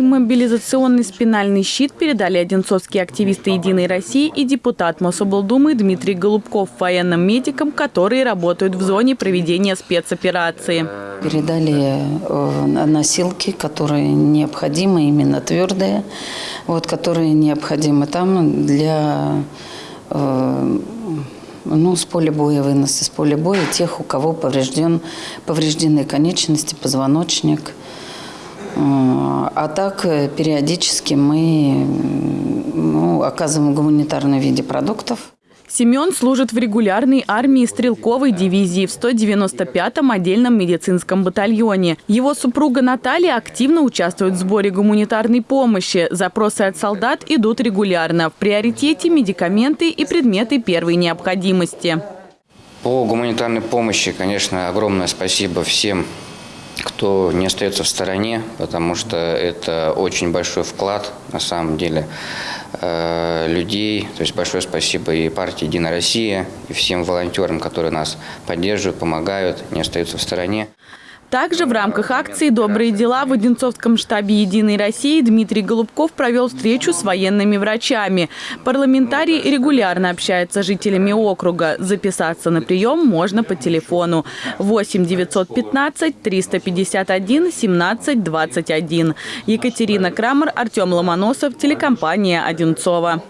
Иммобилизационный спинальный щит передали одинцовские активисты «Единой России» и депутат Мособлдумы Дмитрий Голубков военным медикам, которые работают в зоне проведения спецоперации. Передали э, носилки, которые необходимы, именно твердые, вот, которые необходимы там для э, ну, с поля боя, вынос из поля боя тех, у кого поврежден, повреждены конечности, позвоночник. Э, а так периодически мы ну, оказываем гуманитарный виде продуктов. Семен служит в регулярной армии стрелковой дивизии в 195-м отдельном медицинском батальоне. Его супруга Наталья активно участвует в сборе гуманитарной помощи. Запросы от солдат идут регулярно. В приоритете медикаменты и предметы первой необходимости. По гуманитарной помощи, конечно, огромное спасибо всем кто не остается в стороне, потому что это очень большой вклад, на самом деле, э, людей. То есть большое спасибо и партии «Единая Россия», и всем волонтерам, которые нас поддерживают, помогают, не остаются в стороне. Также в рамках акции «Добрые дела» в Одинцовском штабе «Единой России» Дмитрий Голубков провел встречу с военными врачами. Парламентарий регулярно общается с жителями округа. Записаться на прием можно по телефону 8 915 351 17 21. Екатерина Крамер, Артем Ломоносов, телекомпания «Одинцова».